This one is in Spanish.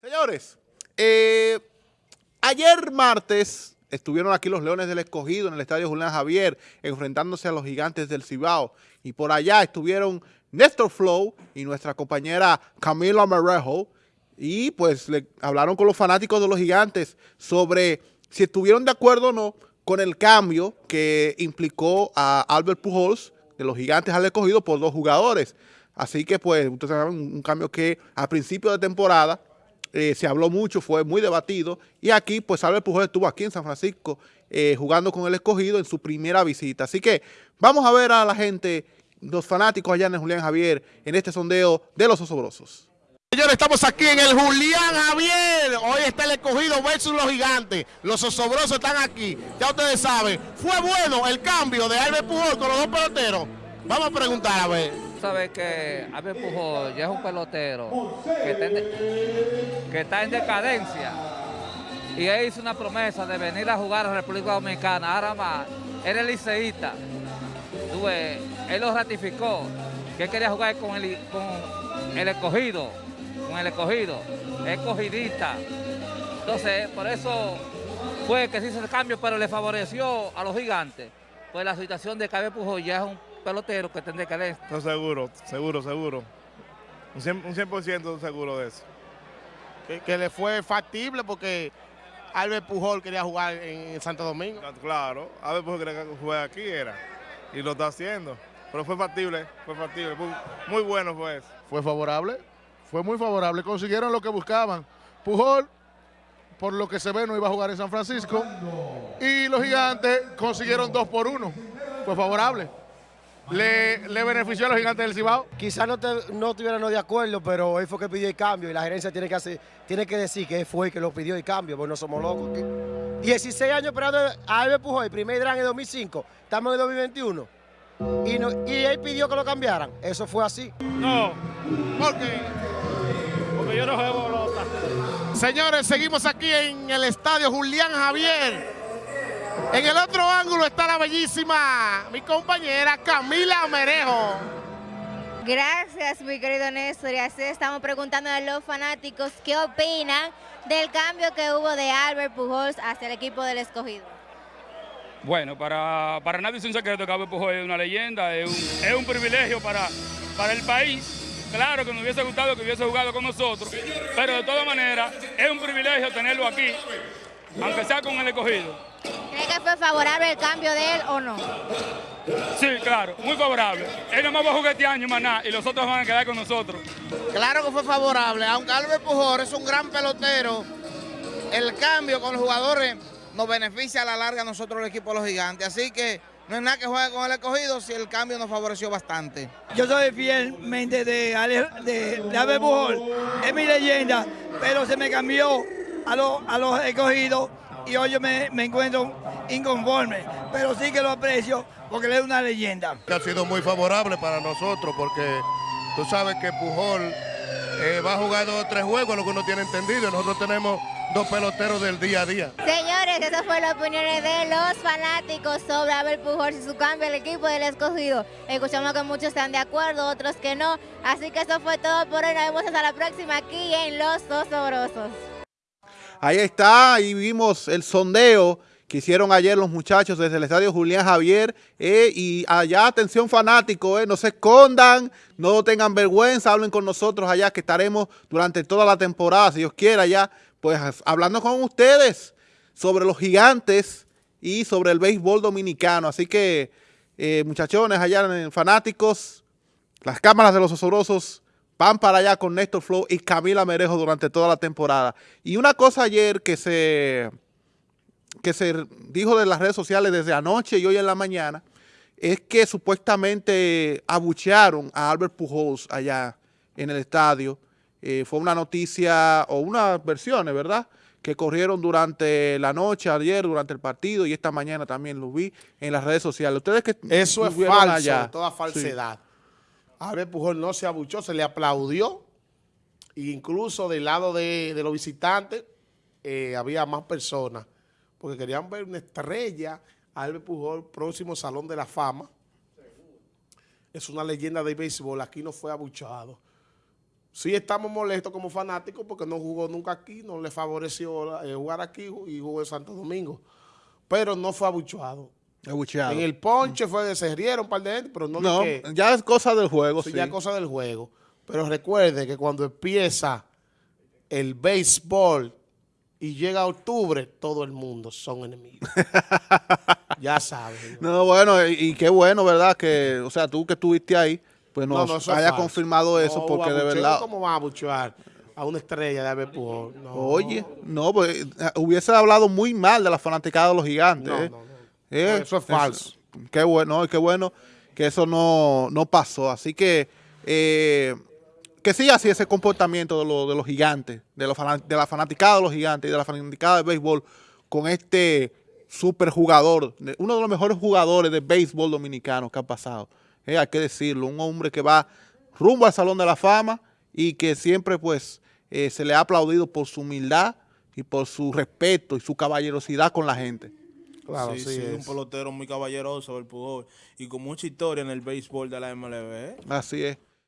Señores, eh, ayer martes estuvieron aquí los Leones del Escogido en el Estadio Julián Javier enfrentándose a los Gigantes del Cibao y por allá estuvieron Néstor Flow y nuestra compañera Camila Merejo y pues le hablaron con los fanáticos de los Gigantes sobre si estuvieron de acuerdo o no con el cambio que implicó a Albert Pujols de los Gigantes al Escogido por dos jugadores. Así que pues ustedes saben, un cambio que a principio de temporada eh, se habló mucho, fue muy debatido, y aquí, pues Albert Pujol estuvo aquí en San Francisco eh, jugando con el escogido en su primera visita. Así que vamos a ver a la gente, los fanáticos allá en Julián Javier, en este sondeo de los osobrosos. Señores, estamos aquí en el Julián Javier. Hoy está el escogido versus los gigantes. Los osobrosos están aquí. Ya ustedes saben, fue bueno el cambio de Albert Pujol con los dos peloteros. Vamos a preguntar a ver sabe que Albert Pujol ya es un pelotero que está, en, decadencia y él hizo una promesa de venir a jugar a la República Dominicana. Ahora más, era el liceísta. él lo ratificó, que quería jugar con el, con el escogido, con el escogido, escogidista. Entonces, por eso fue que se hizo el cambio, pero le favoreció a los gigantes. Pues la situación de Cabe Pujol ya es un pelotero que tendría que leer. No, seguro, seguro, seguro. Un 100%, seguro de eso. Que, le fue factible porque Albert Pujol quería jugar en Santo Domingo. Claro, Albert Pujol quería jugar aquí, era. Y lo está haciendo. Pero fue factible, fue factible. Muy, bueno fue eso. Fue favorable, fue muy favorable. Consiguieron lo que buscaban. Pujol, por lo que se ve, no iba a jugar en San Francisco. Y los gigantes consiguieron dos por uno. Fue favorable le, le benefició a los gigantes del Cibao? Quizás no, no estuvieran de acuerdo, pero él fue que pidió el cambio y la gerencia tiene que, hacer, tiene que decir que él fue el que lo pidió el cambio, porque no somos locos. 16 años esperando a Albert Pujol, el primer gran en 2005, estamos en 2021. Y, no, y él pidió que lo cambiaran. Eso fue así. No, ¿por qué? Porque yo no juego pelota. Señores, seguimos aquí en el estadio Julián Javier. En el otro ángulo está la bellísima, mi compañera Camila Merejo. Gracias, mi querido Néstor. Y así estamos preguntando a los fanáticos qué opinan del cambio que hubo de Albert Pujols hacia el equipo del escogido. Bueno, para, para nadie es un secreto que Albert Pujols es una leyenda, es un, privilegio para, para el país. Claro que nos hubiese gustado que hubiese jugado con nosotros, pero de todas maneras es un privilegio tenerlo aquí, aunque sea con el escogido. ¿Cree que fue favorable el cambio de él o no? Sí, claro, muy favorable. Él no va a jugar este año más nada y los otros van a quedar con nosotros. Claro que fue favorable, aunque Albert Pujol es un gran pelotero, el cambio con los jugadores nos beneficia a la larga a nosotros el equipo de los gigantes, así que no es nada que juegue con el escogido si el cambio nos favoreció bastante. Yo soy fielmente de, de, Albert Pujol, es mi leyenda, pero se me cambió a, a los escogidos y hoy yo me, encuentro inconforme, pero sí que lo aprecio porque él es una leyenda. Ha sido muy favorable para nosotros porque tú sabes que Pujol eh, va a jugar dos o tres juegos, lo que uno tiene entendido, nosotros tenemos dos peloteros del día a día. Señores, esas fueron las opiniones de los fanáticos sobre Abel Pujol y su cambio al equipo del escogido. Escuchamos que muchos están de acuerdo, otros que no. Así que eso fue todo por hoy. Nos vemos hasta la próxima aquí en Los Dos Sobrosos. Ahí está, y vimos el sondeo que hicieron ayer los muchachos desde el estadio Julián Javier. Eh, y allá, atención fanático, eh, no se escondan, no tengan vergüenza, hablen con nosotros allá que estaremos durante toda la temporada, si Dios quiera, ya, pues hablando con ustedes sobre los gigantes y sobre el béisbol dominicano. Así que, eh, muchachones, allá fanáticos, las cámaras de los osobrosos van para allá con Néstor Flow y Camila Merejo durante toda la temporada. Y una cosa ayer que se, que se dijo de las redes sociales desde anoche y hoy en la mañana, es que supuestamente abuchearon a Albert Pujols allá en el estadio. Eh, fue una noticia o unas versiones, ¿verdad?, que corrieron durante la noche, ayer, durante el partido y esta mañana también lo vi en las redes sociales. Ustedes que Eso es falso, toda falsedad. Albert Pujol no se abuchó, se le aplaudió. E incluso del lado de, los visitantes eh, había más personas porque querían ver una estrella Albert Pujol, próximo Salón de la Fama. Es una leyenda de béisbol, aquí no fue abuchado. Sí estamos molestos como fanáticos porque no jugó nunca aquí, no le favoreció eh, jugar aquí y jugó en Santo Domingo. Pero no fue abucheado. Abucheado. En el ponche fue se rieron un par de gente, pero no, No, que- ya es cosa del juego, sí, sí. ya es cosa del juego. Pero recuerde que cuando empieza el béisbol y llega octubre, todo el mundo son enemigos. ya sabes. No, bueno, y, y qué bueno, ¿verdad? Que, o sea, tú que estuviste ahí, pues No, nos no, es haya confirmado eso, No, porque de verdad... ¿Cómo van a abuchear a una estrella de? No. Oye, no, pues eh, hubiese hablado muy mal de la fanaticada de los gigantes. No, ¿eh? no, no. Eh, Eso es falso. qué bueno, qué bueno que eso no, no pasó. Así que eh, que siga así ese comportamiento de, los de los gigantes, de, los de la fanaticada de los gigantes y de la fanaticada de béisbol con este super jugador, de- uno de los mejores jugadores de béisbol dominicano que ha pasado. Eh, hay que decirlo, un hombre que va rumbo al Salón de la Fama y que siempre pues eh, se le ha aplaudido por su humildad y por su respeto y su caballerosidad con la gente. Claro, sí, sí, sí, es. un pelotero muy caballeroso, el Pujol, y con mucha historia en el béisbol de la MLB. ¿eh? Así es.